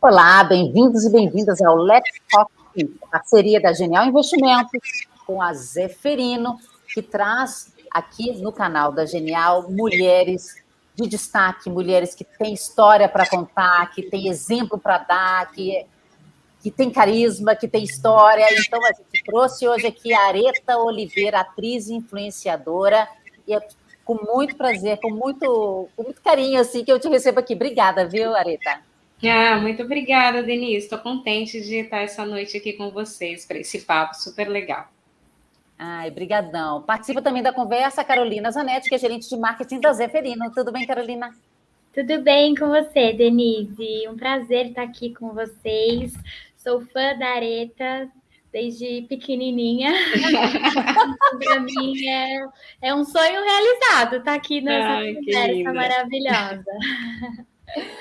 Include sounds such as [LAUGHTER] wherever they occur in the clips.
Olá, bem-vindos e bem-vindas ao Let's Talk, parceria da Genial Investimentos com a Zeferino, que traz aqui no canal da Genial mulheres de destaque, mulheres que têm história para contar, que têm exemplo para dar, que, que têm carisma, que têm história. Então, a gente trouxe hoje aqui a Areta Oliveira, atriz e influenciadora, e é com muito prazer, com muito, com muito carinho, assim, que eu te recebo aqui. Obrigada, viu, Areta? Ah, muito obrigada, Denise. Estou contente de estar essa noite aqui com vocês para esse papo super legal. Ai, brigadão. Participa também da conversa a Carolina Zanetti, que é gerente de marketing da Zeferino. Tudo bem, Carolina? Tudo bem com você, Denise? Um prazer estar aqui com vocês. Sou fã da Areta desde pequenininha. [LAUGHS] Para mim é, é, um sonho realizado estar aqui nessa Ai, conversa maravilhosa.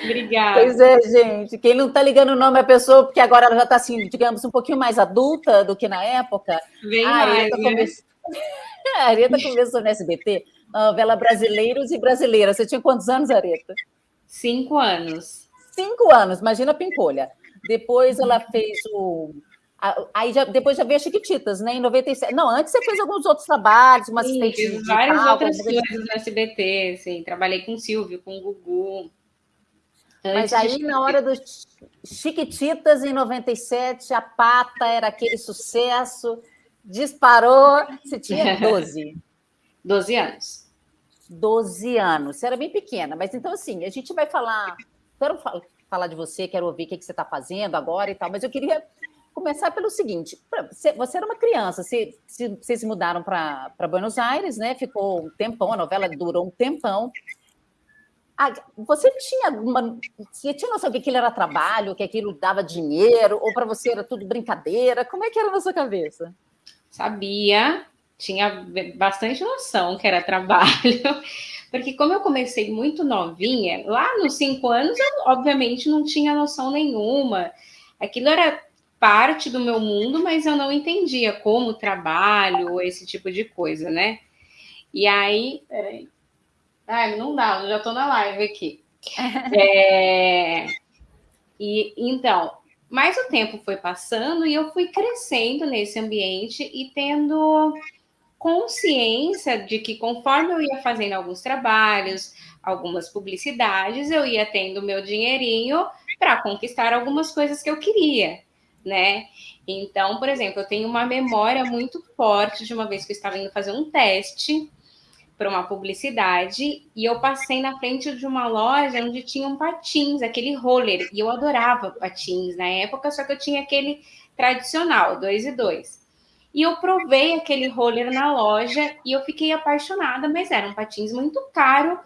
Obrigada. Pois é, gente. Quem não está ligando o nome à pessoa, porque agora ela já está, assim, digamos, um pouquinho mais adulta do que na época. Bem a Areta, né? [LAUGHS] a Areta começou no SBT, novela Brasileiros e Brasileiras. Você tinha quantos anos, Areta? Cinco anos. Cinco anos, imagina a Pimpolha. Depois ela fez o. Aí já, depois já veio a Chiquititas, né? Em 97. Não, antes você fez alguns outros trabalhos, uma sim, assistente. Fiz várias outras coisas no SBT, sim. Trabalhei com o Silvio, com o Gugu. Mas aí, na hora dos Chiquititas, em 97, a pata era aquele sucesso, disparou. Você tinha [LAUGHS] 12. 12 anos. 12 anos. Você era bem pequena, mas então, assim, a gente vai falar. Quero falar de você, quero ouvir o que você está fazendo agora e tal, mas eu queria começar pelo seguinte: você era uma criança, vocês se mudaram para Buenos Aires, né? Ficou um tempão, a novela durou um tempão. Ah, você tinha alguma. Você tinha noção que aquilo era trabalho, que aquilo dava dinheiro, ou para você era tudo brincadeira? Como é que era na sua cabeça? Sabia, tinha bastante noção que era trabalho, [LAUGHS] porque como eu comecei muito novinha, lá nos cinco anos eu obviamente não tinha noção nenhuma. Aquilo era parte do meu mundo, mas eu não entendia como trabalho, esse tipo de coisa, né? E aí, peraí. Ai, não dá, eu já estou na live aqui. [LAUGHS] É... E então, mas o tempo foi passando e eu fui crescendo nesse ambiente e tendo consciência de que conforme eu ia fazendo alguns trabalhos, algumas publicidades, eu ia tendo meu dinheirinho para conquistar algumas coisas que eu queria, né? Então, por exemplo, eu tenho uma memória muito forte de uma vez que eu estava indo fazer um teste para uma publicidade e eu passei na frente de uma loja onde tinham patins, aquele roller, e eu adorava patins na época, só que eu tinha aquele tradicional, dois e dois. E eu provei aquele roller na loja e eu fiquei apaixonada, mas eram patins muito caro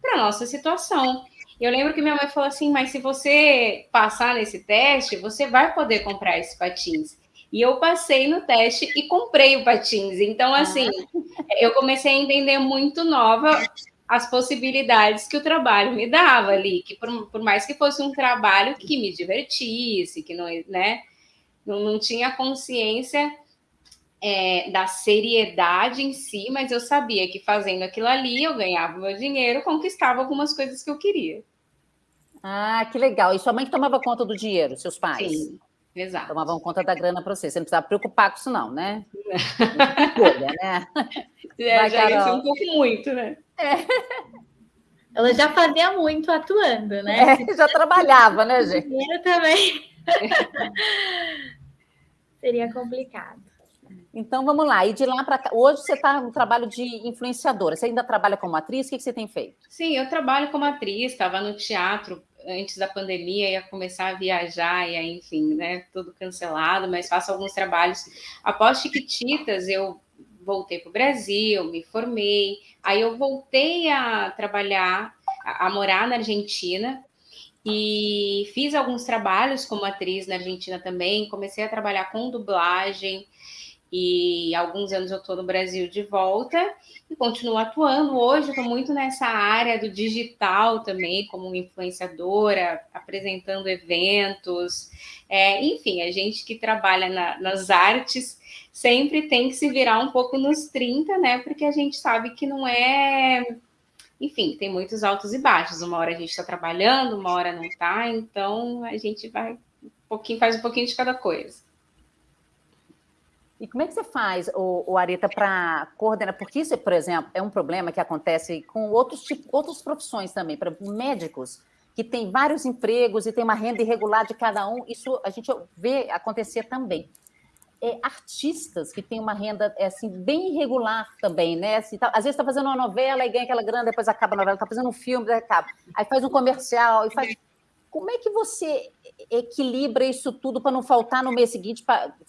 para nossa situação. Eu lembro que minha mãe falou assim: mas se você passar nesse teste, você vai poder comprar esses patins. E eu passei no teste e comprei o patins. Então, ah. assim, eu comecei a entender muito nova as possibilidades que o trabalho me dava ali, que por, por mais que fosse um trabalho que me divertisse, que não, né, não, não tinha consciência é, da seriedade em si, mas eu sabia que fazendo aquilo ali eu ganhava meu dinheiro, conquistava algumas coisas que eu queria. Ah, que legal. E sua mãe que tomava conta do dinheiro, seus pais? Sim. Exato. Tomavam conta da grana para você. Você não precisava preocupar com isso, não, né? Escolha, né? [LAUGHS] É, já ia ser um pouco muito, né? É. Ela já fazia muito atuando, né? É, já trabalhava, né, gente? Eu também. [LAUGHS] Seria complicado. Então vamos lá. E de lá para cá, hoje você está no trabalho de influenciadora. Você ainda trabalha como atriz? O que você tem feito? Sim, eu trabalho como atriz, estava no teatro antes da pandemia, ia começar a viajar, e aí, enfim, né, tudo cancelado, mas faço alguns trabalhos. Após Chiquititas, eu voltei para o Brasil, me formei, aí eu voltei a trabalhar, a, a morar na Argentina, e fiz alguns trabalhos como atriz na Argentina também, comecei a trabalhar com dublagem, e alguns anos eu estou no Brasil de volta e continuo atuando. Hoje estou muito nessa área do digital também, como influenciadora, apresentando eventos. É, enfim, a gente que trabalha na, nas artes sempre tem que se virar um pouco nos 30, né? Porque a gente sabe que não é enfim, tem muitos altos e baixos. Uma hora a gente está trabalhando, uma hora não está, então a gente vai um pouquinho, faz um pouquinho de cada coisa. E como é que você faz, o, o Areta, para coordenar? Porque isso, por exemplo, é um problema que acontece com outros, tipo, outras profissões também, para médicos que têm vários empregos e tem uma renda irregular de cada um, isso a gente vê acontecer também. É, artistas que têm uma renda é, assim, bem irregular também, né? Assim, tá, às vezes está fazendo uma novela e ganha aquela grana, depois acaba a novela, está fazendo um filme, acaba. Aí faz um comercial e faz. Como é que você equilibra isso tudo para não faltar no mês seguinte?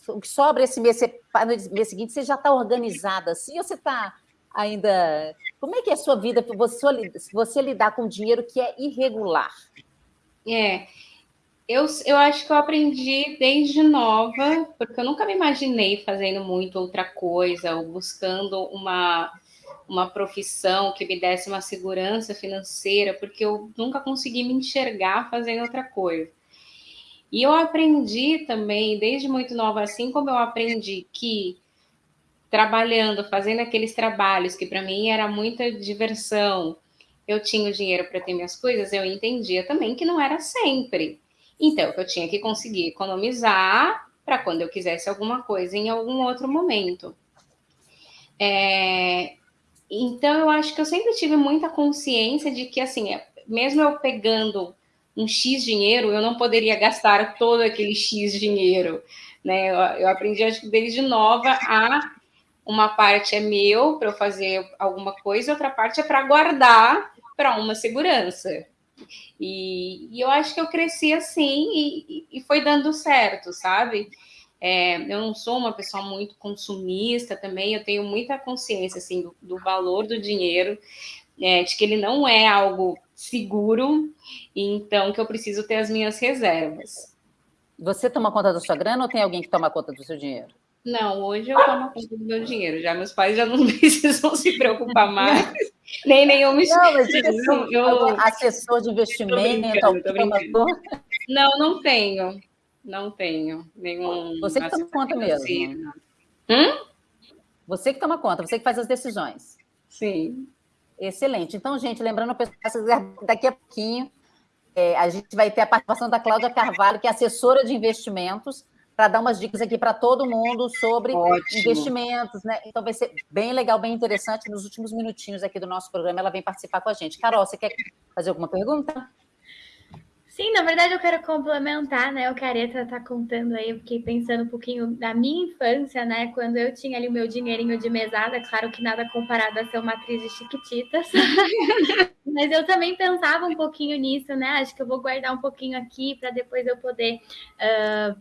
O que sobra esse mês, no mês seguinte, você já está organizada assim ou você está ainda. Como é que é a sua vida você, você lidar com dinheiro que é irregular? É. Eu, eu acho que eu aprendi desde nova, porque eu nunca me imaginei fazendo muito outra coisa, ou buscando uma uma profissão que me desse uma segurança financeira, porque eu nunca consegui me enxergar fazendo outra coisa. E eu aprendi também, desde muito nova, assim como eu aprendi que trabalhando, fazendo aqueles trabalhos que para mim era muita diversão, eu tinha o dinheiro para ter minhas coisas, eu entendia também que não era sempre. Então, eu tinha que conseguir economizar para quando eu quisesse alguma coisa em algum outro momento. É, então, eu acho que eu sempre tive muita consciência de que, assim, é, mesmo eu pegando um X dinheiro, eu não poderia gastar todo aquele X dinheiro, né? Eu, eu aprendi, acho que desde nova, a uma parte é meu para eu fazer alguma coisa, outra parte é para guardar para uma segurança. E, e, eu acho que eu cresci assim e, e foi dando certo, sabe? É, eu não sou uma pessoa muito consumista também, eu tenho muita consciência assim, do, do valor do dinheiro, é, de que ele não é algo seguro, então que eu preciso ter as minhas reservas. Você toma conta da sua grana ou tem alguém que toma conta do seu dinheiro? Não, hoje eu tomo conta do meu dinheiro. Já meus pais já não [LAUGHS] precisam se preocupar mais. nem nenhum Não, mas assim, eu... assessor de investimento, Não, não tenho. Não tenho nenhum. Você que toma conta mesmo. Hum? Você que toma conta, você que faz as decisões. Sim. Excelente. Então, gente, lembrando, daqui a pouquinho, é, a gente vai ter a participação da Cláudia Carvalho, que é assessora de investimentos, para dar umas dicas aqui para todo mundo sobre Ótimo. investimentos, né? Então vai ser bem legal, bem interessante. Nos últimos minutinhos aqui do nosso programa, ela vem participar com a gente. Carol, você quer fazer alguma pergunta? Sim, na verdade eu quero complementar, né? O Careta tá contando aí, eu fiquei pensando um pouquinho da minha infância, né? Quando eu tinha ali o meu dinheirinho de mesada, claro que nada comparado a ser uma atriz de chiquititas. [LAUGHS] Mas eu também pensava um pouquinho nisso, né? Acho que eu vou guardar um pouquinho aqui para depois eu poder uh,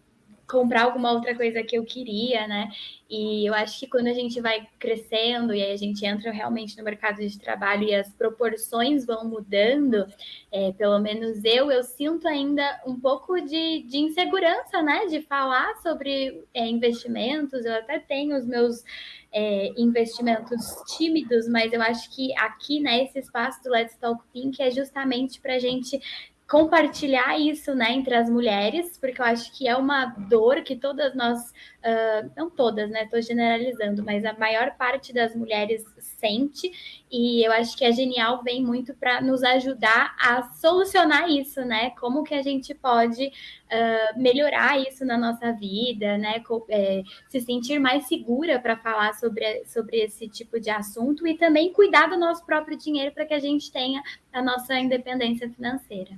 comprar alguma outra coisa que eu queria, né? E eu acho que quando a gente vai crescendo e aí a gente entra realmente no mercado de trabalho e as proporções vão mudando, é, pelo menos eu, eu sinto ainda um pouco de, de insegurança, né? De falar sobre é, investimentos. Eu até tenho os meus é, investimentos tímidos, mas eu acho que aqui, né, esse espaço do Let's Talk Pink é justamente para a gente compartilhar isso né, entre as mulheres, porque eu acho que é uma dor que todas nós, uh, não todas, né? Estou generalizando, mas a maior parte das mulheres sente, e eu acho que a Genial vem muito para nos ajudar a solucionar isso, né? Como que a gente pode uh, melhorar isso na nossa vida, né? É, se sentir mais segura para falar sobre, sobre esse tipo de assunto e também cuidar do nosso próprio dinheiro para que a gente tenha a nossa independência financeira.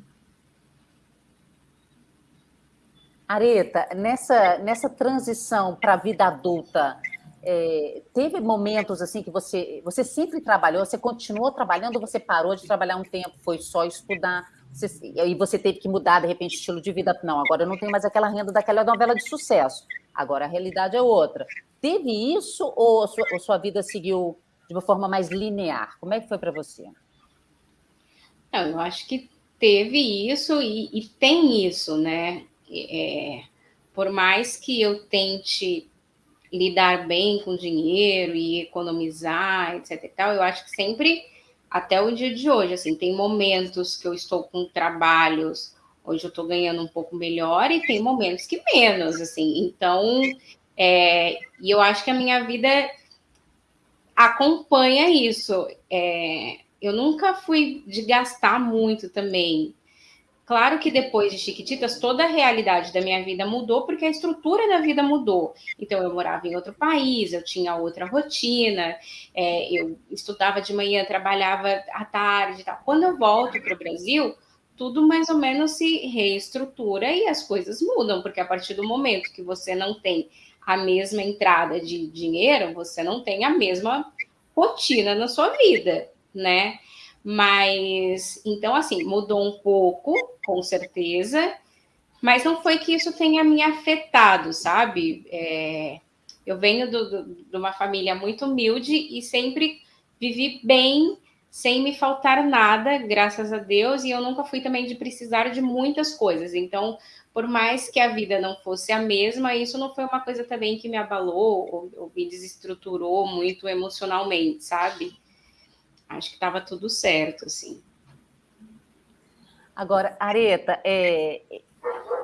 Areta, nessa, nessa transição para a vida adulta, é, teve momentos assim que você, você sempre trabalhou, você continuou trabalhando, você parou de trabalhar um tempo, foi só estudar, você, e você teve que mudar, de repente, estilo de vida. Não, agora eu não tenho mais aquela renda daquela novela de sucesso, agora a realidade é outra. Teve isso ou a sua, ou sua vida seguiu de uma forma mais linear? Como é que foi para você? Não, eu acho que teve isso e, e tem isso, né? É, por mais que eu tente lidar bem com dinheiro e economizar, etc e tal, eu acho que sempre, até o dia de hoje, assim, tem momentos que eu estou com trabalhos, hoje eu estou ganhando um pouco melhor e tem momentos que menos, assim, então, é, e eu acho que a minha vida acompanha isso, é, eu nunca fui de gastar muito também. Claro que depois de Chiquititas, toda a realidade da minha vida mudou, porque a estrutura da vida mudou. Então, eu morava em outro país, eu tinha outra rotina, é, eu estudava de manhã, trabalhava à tarde. Tá? Quando eu volto para o Brasil, tudo mais ou menos se reestrutura e as coisas mudam, porque a partir do momento que você não tem a mesma entrada de dinheiro, você não tem a mesma rotina na sua vida, né? Mas, então, assim, mudou um pouco, com certeza, mas não foi que isso tenha me afetado, sabe? É, eu venho do, do, de uma família muito humilde e sempre vivi bem, sem me faltar nada, graças a Deus, e eu nunca fui também de precisar de muitas coisas. Então, por mais que a vida não fosse a mesma, isso não foi uma coisa também que me abalou ou, ou me desestruturou muito emocionalmente, sabe? Acho que estava tudo certo, assim. Agora, Areta, é,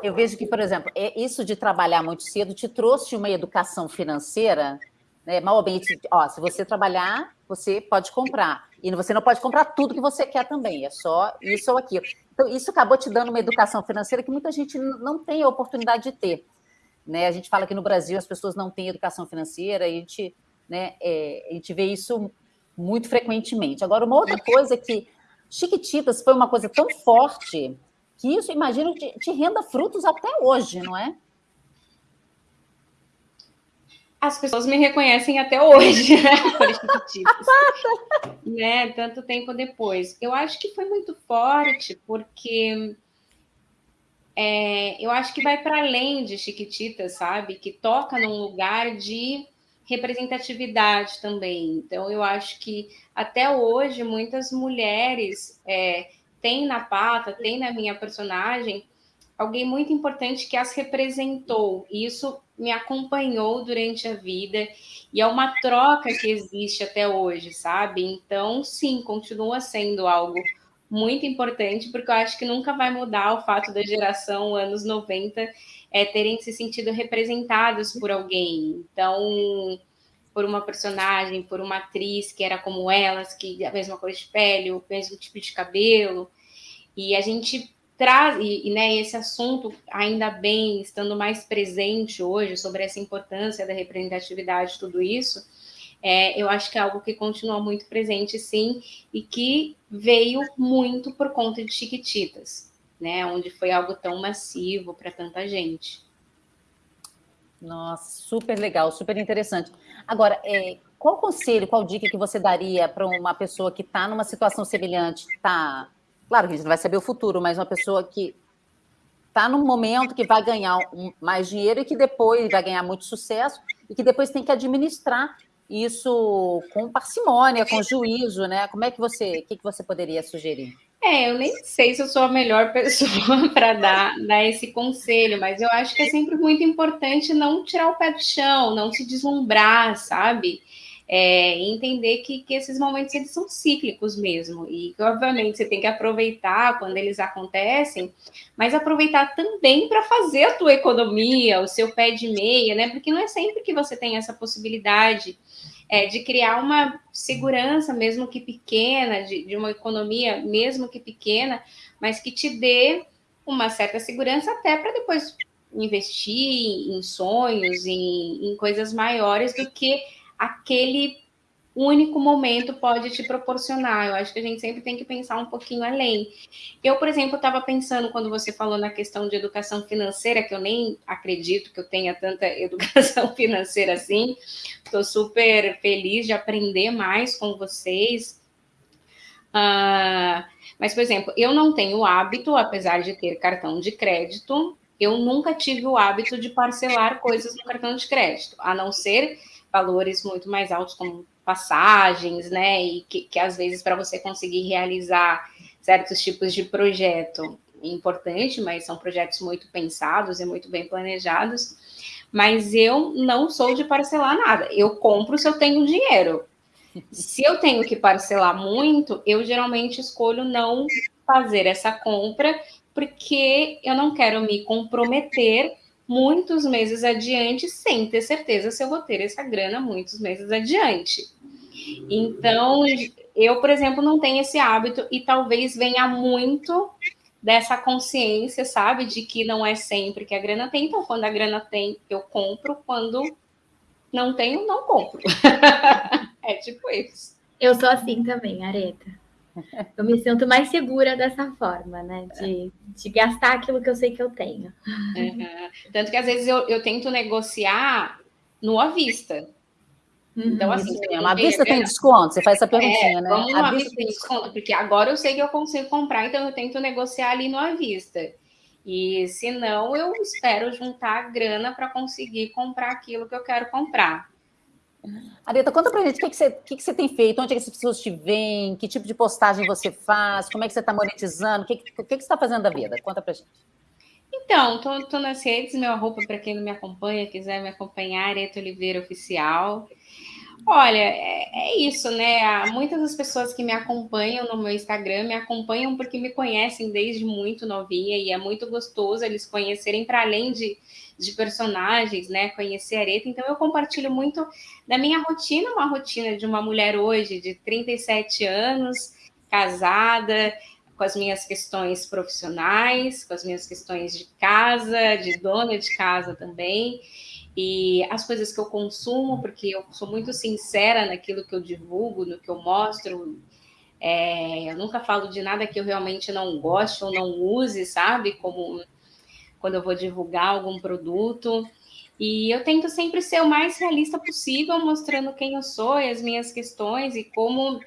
eu vejo que, por exemplo, é, isso de trabalhar muito cedo te trouxe uma educação financeira, né? Mal bem, ó, se você trabalhar, você pode comprar. E você não pode comprar tudo que você quer também, é só isso ou aquilo. Então, isso acabou te dando uma educação financeira que muita gente não tem a oportunidade de ter. Né? A gente fala que no Brasil as pessoas não têm educação financeira, e a gente, né, é, a gente vê isso muito frequentemente. Agora, uma outra coisa é que Chiquititas foi uma coisa tão forte que isso, imagino, te, te renda frutos até hoje, não é? As pessoas me reconhecem até hoje, né? [LAUGHS] Por Chiquititas. né? Tanto tempo depois. Eu acho que foi muito forte, porque é, eu acho que vai para além de Chiquititas, sabe? Que toca num lugar de representatividade também. Então, eu acho que até hoje muitas mulheres é, têm na pata, têm na minha personagem alguém muito importante que as representou. E isso me acompanhou durante a vida e é uma troca que existe até hoje, sabe? Então, sim, continua sendo algo muito importante, porque eu acho que nunca vai mudar o fato da geração anos 90 é, terem se sentido representados por alguém. Então, por uma personagem, por uma atriz que era como elas, que a mesma cor de pele, o mesmo tipo de cabelo. E a gente traz, e, e né, esse assunto, ainda bem, estando mais presente hoje, sobre essa importância da representatividade, tudo isso, é, eu acho que é algo que continua muito presente, sim, e que veio muito por conta de Chiquititas né? Onde foi algo tão massivo para tanta gente. Nossa, super legal, super interessante. Agora, é, qual conselho, qual dica que você daria para uma pessoa que está numa situação semelhante? Tá, claro que a gente não vai saber o futuro, mas uma pessoa que está num momento que vai ganhar mais dinheiro e que depois vai ganhar muito sucesso e que depois tem que administrar isso com parcimônia, com juízo, né? Como é que você, o que, que você poderia sugerir? É, eu nem sei se eu sou a melhor [LAUGHS] pessoa para dar, dar esse conselho, mas eu acho que é sempre muito importante não tirar o pé do chão, não se deslumbrar, sabe? É, entender que, que esses momentos eles são cíclicos mesmo e que obviamente você tem que aproveitar quando eles acontecem, mas aproveitar também para fazer a tua economia, o seu pé de meia, né? Porque não é sempre que você tem essa possibilidade é, de criar uma segurança, mesmo que pequena, de, de uma economia, mesmo que pequena, mas que te dê uma certa segurança até para depois investir em sonhos, em, em coisas maiores do que aquele único momento pode te proporcionar. Eu acho que a gente sempre tem que pensar um pouquinho além. Eu, por exemplo, estava pensando quando você falou na questão de educação financeira, que eu nem acredito que eu tenha tanta [LAUGHS] educação financeira assim. Estou super feliz de aprender mais com vocês. Uh, mas, por exemplo, eu não tenho hábito, apesar de ter cartão de crédito, eu nunca tive o hábito de parcelar coisas no cartão de crédito, a não ser valores muito mais altos, como passagens, né? E que, que às vezes para você conseguir realizar certos tipos de projeto importante, mas são projetos muito pensados e muito bem planejados. Mas eu não sou de parcelar nada. Eu compro se eu tenho dinheiro. Se eu tenho que parcelar muito, eu geralmente escolho não fazer essa compra, porque eu não quero me comprometer muitos meses adiante sem ter certeza se eu vou ter essa grana muitos meses adiante. Então, eu, por exemplo, não tenho esse hábito e talvez venha muito dessa consciência, sabe, de que não é sempre que a grana tem. Então, quando a grana tem, eu compro. Quando não tenho, não compro. [LAUGHS] é tipo isso. Eu sou assim também, Areta. Eu me sinto mais segura dessa forma, né? De, de gastar aquilo que eu sei que eu tenho. Uhum. Tanto que às vezes eu, eu tento negociar no à vista. Então, assim, a vista tem desconto? Você faz essa perguntinha, é, né? Vamos a vista tem desconto, porque agora eu sei que eu consigo comprar, então eu tento negociar ali no à vista. E se não, eu espero juntar a grana para conseguir comprar aquilo que eu quero comprar. Areta, conta pra gente o que, que, você, que, que você tem feito, onde é que as pessoas te veem, que tipo de postagem você faz, como é que você está monetizando, o que, que, que, que você está fazendo da vida? Conta pra gente. Então, tô, tô nas redes, meu arroba para quem não me acompanha, quiser me acompanhar, Areta Oliveira Oficial. Olha, é, é, isso, né? Muitas das pessoas que me acompanham no meu Instagram me acompanham porque me conhecem desde muito novinha e é muito gostoso eles conhecerem para além de, de personagens, né? Conhecer Areta. Então, eu compartilho muito da minha rotina, uma rotina de uma mulher hoje de 37 anos, casada, com as minhas questões profissionais, com as minhas questões de casa, de dona de casa também e as coisas que eu consumo, porque eu sou muito sincera naquilo que eu divulgo, no que eu mostro. É, eu nunca falo de nada que eu realmente não goste ou não use, sabe? Como quando eu vou divulgar algum produto. E eu tento sempre ser o mais realista possível, mostrando quem eu sou e as minhas questões e como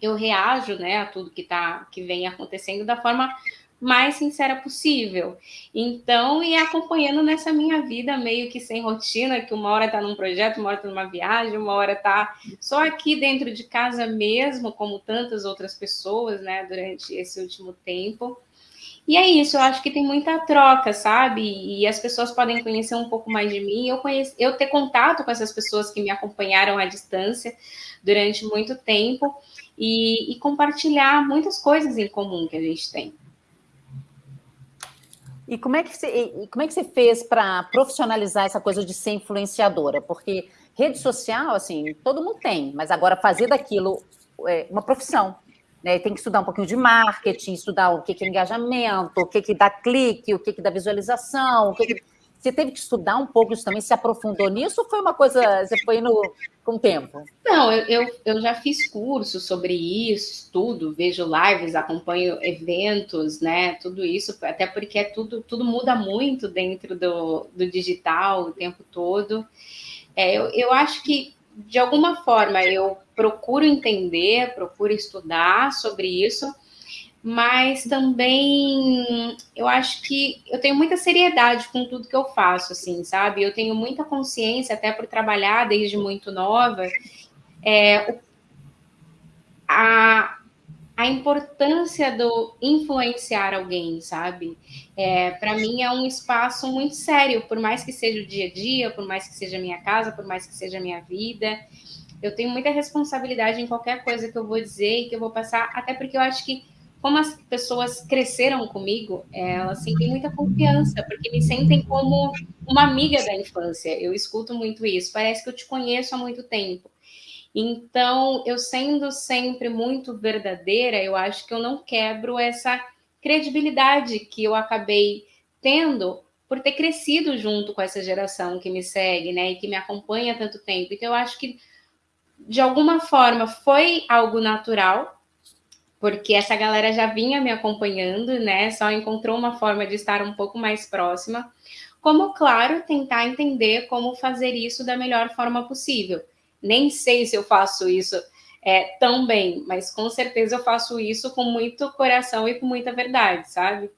eu reajo né, a tudo que, tá, que vem acontecendo da forma mais sincera possível. Então, e acompanhando nessa minha vida meio que sem rotina, que uma hora está num projeto, uma hora está numa viagem, uma hora está só aqui dentro de casa mesmo, como tantas outras pessoas, né, durante esse último tempo. E é isso, eu acho que tem muita troca, sabe? E as pessoas podem conhecer um pouco mais de mim, eu, conheço, eu ter contato com essas pessoas que me acompanharam à distância durante muito tempo e, e compartilhar muitas coisas em comum que a gente tem. E como é que você, como é que você fez para profissionalizar essa coisa de ser influenciadora? Porque rede social, assim, todo mundo tem, mas agora fazer daquilo é, uma profissão. Né? Tem que estudar um pouquinho de marketing, estudar o que, que é engajamento, o que, que dá clique, o que, que dá visualização, o que, que você teve que estudar um pouco isso também? Se aprofundou nisso ou foi uma coisa, você foi indo com o tempo? Não, eu, eu, eu já fiz curso sobre isso, estudo, vejo lives, acompanho eventos, né? Tudo isso, até porque é tudo, tudo muda muito dentro do, do digital o tempo todo. É, eu, eu acho que, de alguma forma, eu procuro entender, procuro estudar sobre isso mas também eu acho que eu tenho muita seriedade com tudo que eu faço, assim, sabe? Eu tenho muita consciência, até por trabalhar desde muito nova, é, a, a importância do influenciar alguém, sabe? É, Para mim é um espaço muito sério, por mais que seja o dia a dia, por mais que seja a minha casa, por mais que seja a minha vida. Eu tenho muita responsabilidade em qualquer coisa que eu vou dizer e que eu vou passar, até porque eu acho que como as pessoas cresceram comigo, elas sentem muita confiança, porque me sentem como uma amiga da infância. Eu escuto muito isso. Parece que eu te conheço há muito tempo. Então, eu sendo sempre muito verdadeira, eu acho que eu não quebro essa credibilidade que eu acabei tendo por ter crescido junto com essa geração que me segue, né, e que me acompanha há tanto tempo. Então, eu acho que de alguma forma foi algo natural porque essa galera já vinha me acompanhando, né? Só encontrou uma forma de estar um pouco mais próxima. Como, claro, tentar entender como fazer isso da melhor forma possível. Nem sei se eu faço isso é, tão bem, mas com certeza eu faço isso com muito coração e com muita verdade, sabe?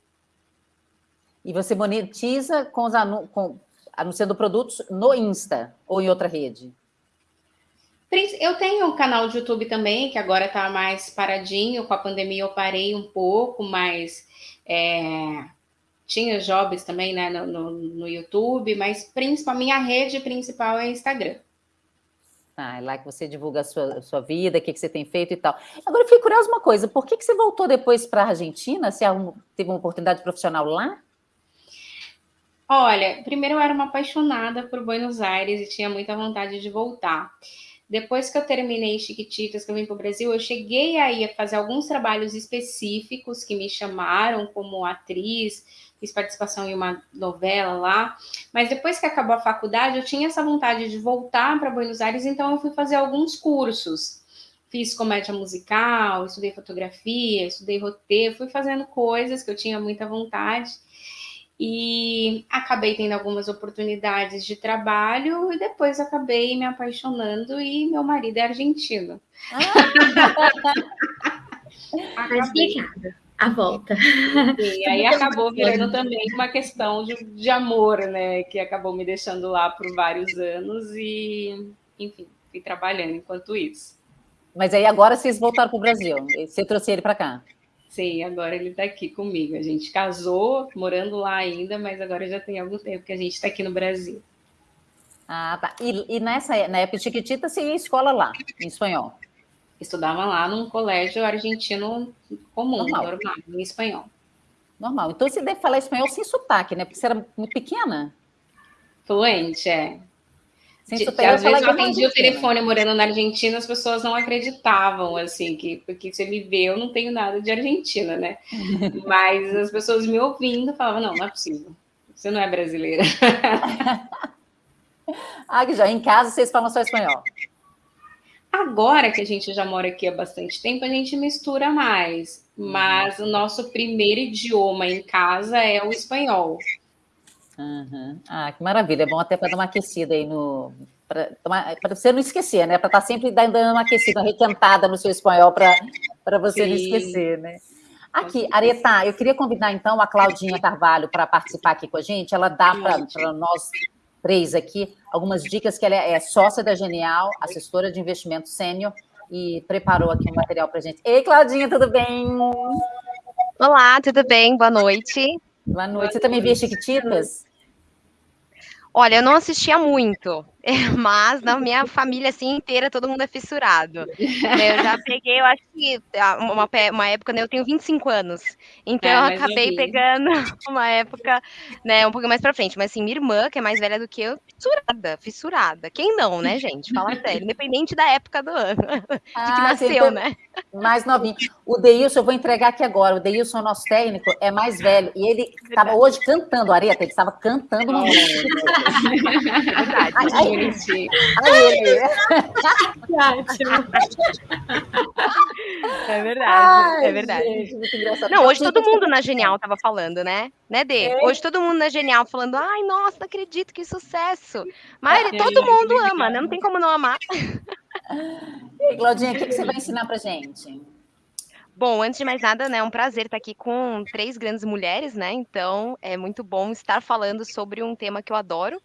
E você monetiza com os anu com, anunciando produtos no Insta ou em outra rede? Eu tenho um canal de YouTube também, que agora está mais paradinho. Com a pandemia eu parei um pouco, mas é, tinha jobs também né, no, no, no, YouTube, mas principalmente a minha rede principal é Instagram. Ah, é lá que você divulga a sua, sua vida, o que, que você tem feito e tal. Agora, eu fiquei curiosa uma coisa, por que, que você voltou depois para a Argentina? Você teve uma oportunidade profissional lá? Olha, primeiro eu era uma apaixonada por Buenos Aires e tinha muita vontade de voltar. Depois que eu terminei Chiquititas, que eu vim para o Brasil, eu cheguei aí a fazer alguns trabalhos específicos que me chamaram como atriz, fiz participação em uma novela lá, mas depois que acabou a faculdade, eu tinha essa vontade de voltar para Buenos Aires, então eu fui fazer alguns cursos. Fiz comédia musical, estudei fotografia, estudei roteiro, fui fazendo coisas que eu tinha muita vontade e acabei tendo algumas oportunidades de trabalho e depois acabei me apaixonando e meu marido é argentino. Ah. [LAUGHS] acabei. A volta. E aí acabou virando também uma questão de, de amor, né? Que acabou me deixando lá por vários anos e, enfim, fui trabalhando enquanto isso. Mas aí agora vocês voltaram para o Brasil. Você trouxe ele para cá? Sim, agora ele está aqui comigo. A gente casou, morando lá ainda, mas agora já tem algum tempo que a gente está aqui no Brasil. Ah, tá. E, e nessa na época Chiquitita, você ia escola lá, em espanhol? Estudava lá num colégio argentino comum, normal, normal em espanhol. Normal. Então você deve falar espanhol sem sotaque, né? Porque você era muito pequena. Fluente, é. Sem sotaque, às vezes eu atendi o telefone morando na Argentina, as pessoas não acreditavam, assim, que porque se ele vê, eu não tenho nada de Argentina, né? [LAUGHS] Mas as pessoas me ouvindo falavam, não, não é possível. Você não é brasileira. [LAUGHS] ah, que já em casa vocês falam só espanhol. Agora que a gente já mora aqui há bastante tempo, a gente mistura mais. Mas uhum. o nosso primeiro idioma em casa é o espanhol. Uhum. Ah, que maravilha. É bom até para dar uma aquecida aí no. Para você não esquecer, né? Para estar tá sempre dando uma aquecida, uma requentada no seu espanhol para você Sim. não esquecer, né? Aqui, Areta, eu queria convidar então a Claudinha Carvalho para participar aqui com a gente. Ela dá para nós três aqui algumas dicas, que ela é, é sócia da Genial, assessora de investimento sênior, e preparou aqui um material para a gente. Ei, Claudinha, tudo bem? Olá, tudo bem? Boa noite. Boa noite. Você também via Chiquititas? Olha, eu não assistia muito, mas na minha família assim inteira todo mundo é fissurado. Eu já peguei, eu acho que ah, uma, uma época, né, eu tenho 25 anos, então é, eu acabei eu pegando [LAUGHS] uma época, né, um pouco mais para frente. Mas assim, minha irmã, que é mais velha do que eu, fissurada, fissurada. Quem não, né, [LAUGHS] gente? Fala sério, independente da época do ano, ah, [LAUGHS] de que nasceu, né? Mais novinho. O Deilson, eu vou entregar aqui agora. O Deilson, nosso técnico, é mais velho. E ele estava hoje cantando, Areta, ele estava cantando uma música. É verdade, [LAUGHS] ai, gente. É verdade, ai, é verdade. Gente, não, hoje todo mundo na Genial estava falando, né? Né, Dê? É. Hoje todo mundo na Genial falando, ai, nossa, não acredito, que sucesso. Mas é, todo mundo ama, né? Não tem como não amar. [LAUGHS] E Claudinha, o que, que você vai ensinar pra gente? Bom, antes de mais nada, né, é um prazer estar aqui com três grandes mulheres, né? Então, é muito bom estar falando sobre um tema que eu adoro,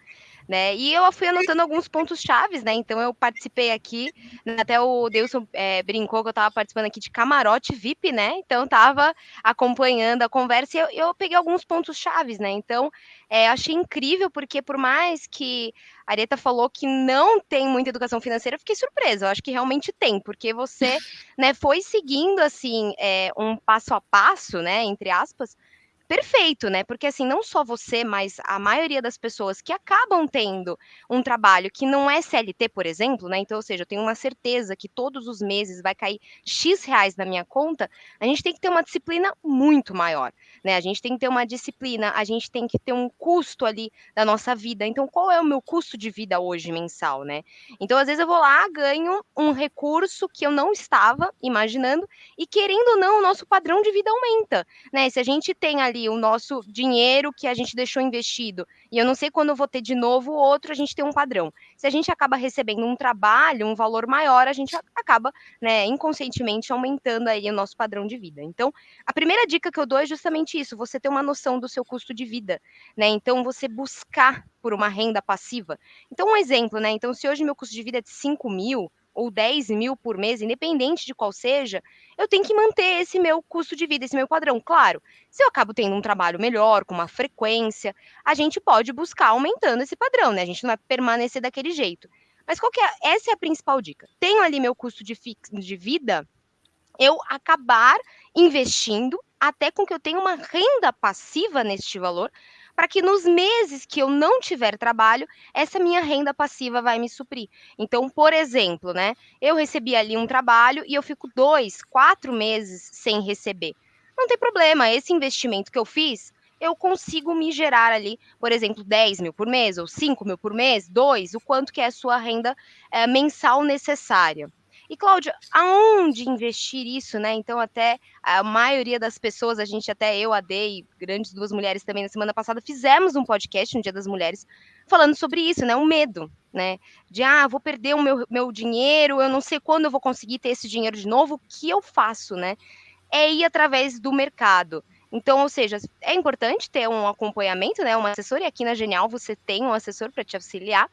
né? E eu fui anotando alguns pontos chaves, né? Então eu participei aqui, né? até o Deilson é, brincou que eu estava participando aqui de camarote VIP, né? Então estava acompanhando a conversa e eu, eu, peguei alguns pontos chaves, né? Então é, achei incrível porque por mais que a Areta falou que não tem muita educação financeira, eu fiquei surpresa. Eu acho que realmente tem, porque você, né, foi seguindo assim é, um passo a passo, né? Entre aspas perfeito, né? Porque assim, não só você, mas a maioria das pessoas que acabam tendo um trabalho que não é CLT, por exemplo, né? Então, ou seja, eu tenho uma certeza que todos os meses vai cair X reais na minha conta, a gente tem que ter uma disciplina muito maior, né? A gente tem que ter uma disciplina, a gente tem que ter um custo ali da nossa vida. Então, qual é o meu custo de vida hoje mensal, né? Então, às vezes eu vou lá, ganho um recurso que eu não estava imaginando e querendo ou não, o nosso padrão de vida aumenta, né? Se a gente tem ali ali o nosso dinheiro que a gente deixou investido e eu não sei quando eu vou ter de novo outro, a gente tem um padrão. Se a gente acaba recebendo um trabalho, um valor maior, a gente acaba, né, inconscientemente aumentando aí o nosso padrão de vida. Então, a primeira dica que eu dou é justamente isso, você ter uma noção do seu custo de vida, né? Então, você buscar por uma renda passiva. Então, um exemplo, né? Então, se hoje meu custo de vida é de 5 mil, ou 10 mil por mês, independente de qual seja, eu tenho que manter esse meu custo de vida, esse meu padrão. Claro, se eu acabo tendo um trabalho melhor, com uma frequência, a gente pode buscar aumentando esse padrão, né? A gente não vai permanecer daquele jeito. Mas qual que é? Essa é a principal dica. Tenho ali meu custo de, de vida, eu acabar investindo até com que eu tenha uma renda passiva neste valor, para que nos meses que eu não tiver trabalho, essa minha renda passiva vai me suprir. Então, por exemplo, né, eu recebi ali um trabalho e eu fico dois, quatro meses sem receber. Não tem problema, esse investimento que eu fiz, eu consigo me gerar ali, por exemplo, 10 mil por mês, ou 5 mil por mês, 2, o quanto que é a sua renda é, mensal necessária. E, Cláudia, aonde investir isso, né? Então, até a maioria das pessoas, a gente, até eu, a Dei, grandes duas mulheres também na semana passada, fizemos um podcast no Dia das Mulheres falando sobre isso, né? O medo, né? De, ah, vou perder o meu, meu dinheiro, eu não sei quando eu vou conseguir ter esse dinheiro de novo, o que eu faço, né? É ir através do mercado. Então, ou seja, é importante ter um acompanhamento, né? Uma assessora, e aqui na Genial você tem um assessor para te auxiliar,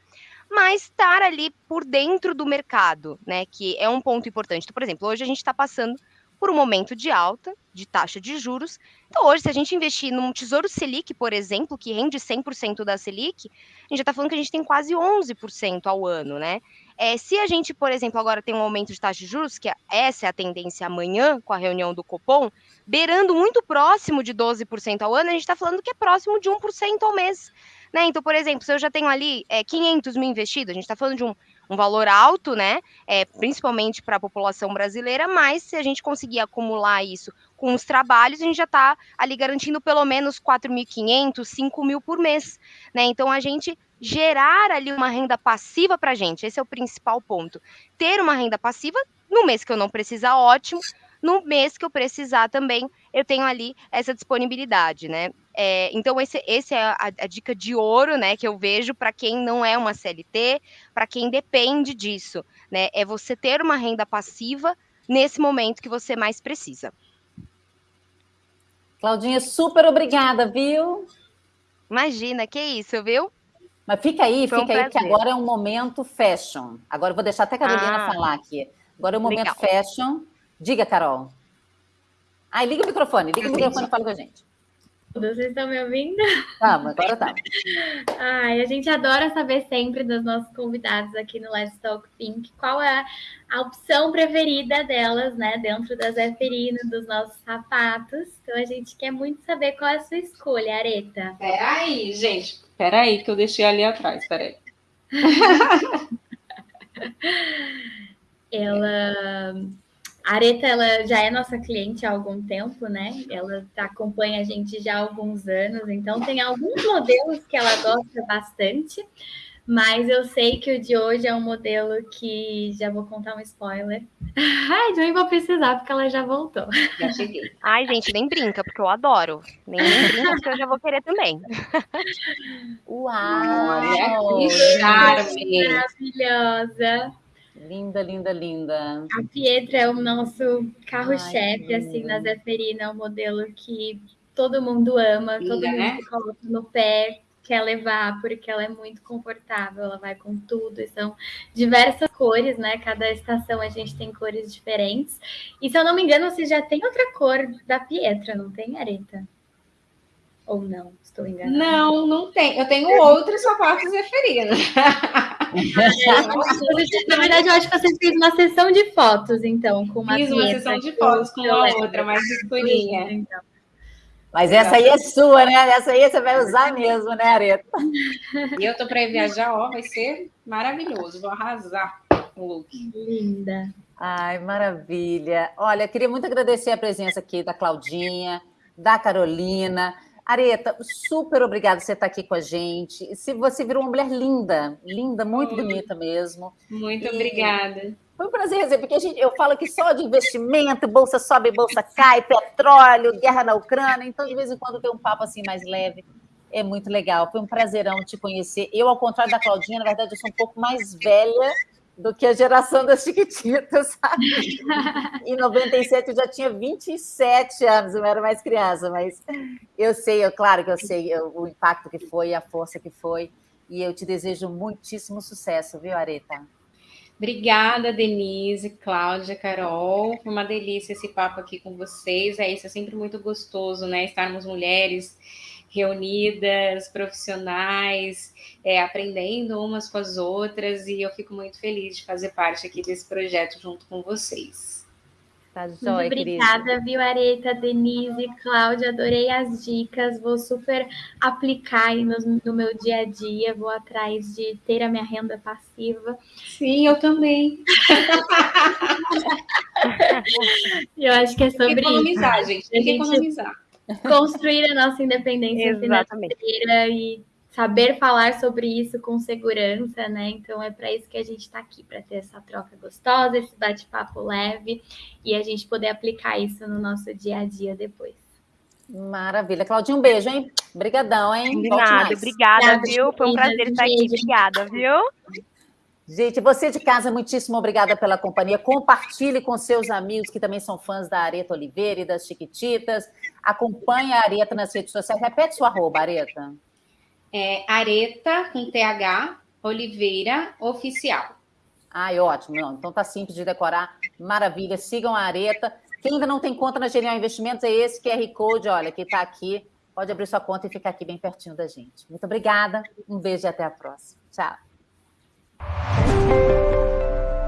mas estar ali por dentro do mercado, né? Que é um ponto importante. Então, por exemplo, hoje a gente está passando por um momento de alta de taxa de juros. Então, hoje, se a gente investir num Tesouro Selic, por exemplo, que rende 100% da Selic, a gente já está falando que a gente tem quase 11% ao ano, né? É, se a gente, por exemplo, agora tem um aumento de taxa de juros, que essa é a tendência amanhã, com a reunião do Copom, beirando muito próximo de 12% ao ano, a gente está falando que é próximo de 1% ao mês. Né? Então, por exemplo, se eu já tenho ali é, 500 mil investidos, a gente está falando de um, um, valor alto, né? É, principalmente para a população brasileira, mas se a gente conseguir acumular isso com os trabalhos, a gente já está ali garantindo pelo menos 4.500, 5 mil por mês. Né? Então, a gente gerar ali uma renda passiva para a gente, esse é o principal ponto. Ter uma renda passiva no mês que eu não precisar, ótimo. No mês que eu precisar também, eu tenho ali essa disponibilidade, né? É, então, esse, esse é a, a, dica de ouro, né, que eu vejo para quem não é uma CLT, para quem depende disso, né? É você ter uma renda passiva nesse momento que você mais precisa. Claudinha, super obrigada, viu? Imagina, que isso, viu? Mas fica aí, Foi fica um aí, que agora é um momento fashion. Agora eu vou deixar até a Carolina ah, falar aqui. Agora é um momento legal. fashion. Diga, Carol. Ai, liga o microfone, liga o microfone e fala com a gente. Vocês estão me ouvindo? Vamos, agora tá. [LAUGHS] Ai, a gente adora saber sempre dos nossos convidados aqui no Let's Talk Pink qual é a opção preferida delas, né, dentro da Zeferino, dos nossos sapatos. Então a gente quer muito saber qual é a sua escolha, Areta. Peraí, gente, peraí, que eu deixei ali atrás, peraí. [LAUGHS] Ela a Areta ela já é nossa cliente há algum tempo, né? Ela acompanha a gente já há alguns anos, então tem alguns modelos que ela gosta bastante, mas eu sei que o de hoje é um modelo que já vou contar um spoiler. [LAUGHS] Ai, nem vou precisar, porque ela já voltou. Já cheguei. Ai, gente, nem brinca, porque eu adoro. Nem, nem brinca, porque eu já vou querer também. [LAUGHS] Uau! Olha que maravilhosa! Linda, linda, linda. A Pietra é o nosso carro-chefe, assim, na Zeferina, é um modelo que todo mundo ama, linda, todo mundo né? coloca no pé, quer levar, porque ela é muito confortável, ela vai com tudo, e são diversas cores, né? Cada estação a gente tem cores diferentes. E se eu não me engano, você já tem outra cor da Pietra, não tem, Areta? Ou não? Estou enganada. Não, não tem. Eu tenho outros sapatos referidos. [LAUGHS] Na verdade, eu acho que você fez uma sessão de fotos, então, com uma Fiz uma sessão de fotos com a outra, mais escurinha. Então. Mas essa aí é sua, né? Essa aí você vai usar mesmo, né, Areta? E eu tô para viajar, ó, vai ser maravilhoso. Vou arrasar o look. Linda. Ai, maravilha. Olha, queria muito agradecer a presença aqui da Claudinha, da Carolina. Areta, super obrigada por você estar aqui com a gente. Se você virou uma mulher linda, linda, muito bonita mesmo. Muito e obrigada. Foi um prazer receber, porque a gente, eu falo que só de investimento, bolsa sobe, bolsa cai, petróleo, guerra na Ucrânia, então de vez em quando tem um papo assim mais leve. É muito legal, foi um prazerão te conhecer. Eu, ao contrário da Claudinha, na verdade, eu sou um pouco mais velha do que a geração das Chiquititas, sabe? [LAUGHS] Em 97 eu já tinha 27 anos, eu não era mais criança, mas eu sei, eu, claro que eu sei o impacto que foi, a força que foi, e eu te desejo muitíssimo sucesso, viu, Areta? Obrigada, Denise, Cláudia, Carol. Foi uma delícia esse papo aqui com vocês. É isso, é sempre muito gostoso, né? Estarmos mulheres reunidas, profissionais, é, aprendendo umas com as outras, e eu fico muito feliz de fazer parte aqui desse projeto junto com vocês. Tá jóia, Muito obrigada, querida. viu, Areta, Denise, Cláudia, adorei as dicas, vou super aplicar no, no, meu dia a dia, vou atrás de ter a minha renda passiva. Sim, eu também. [LAUGHS] eu acho que é sobre economizar, isso. gente, tem que economizar. Construir a nossa independência financeira e saber falar sobre isso com segurança, né? Então é para isso que a gente está aqui, para ter essa troca gostosa, esse bate-papo leve e a gente poder aplicar isso no nosso dia a dia depois. Maravilha. Claudinha, um beijo, hein? Obrigadão, hein? De nada, obrigada, viu? Foi um prazer estar aqui. Obrigada, viu? Gente, você de casa, muitíssimo obrigada pela companhia. Compartilhe com seus amigos que também são fãs da Areta Oliveira e das Chiquititas. Acompanhe a Areta nas redes sociais. Repete sua arroba, Areta é Areta, com TH, Oliveira, oficial. Ai, ótimo. Não, então tá simples de decorar. Maravilha. Sigam a Areta. Quem ainda não tem conta na Genial Investimentos é esse QR Code, olha, que está aqui. Pode abrir sua conta e ficar aqui bem pertinho da gente. Muito obrigada. Um beijo e até a próxima. Tchau.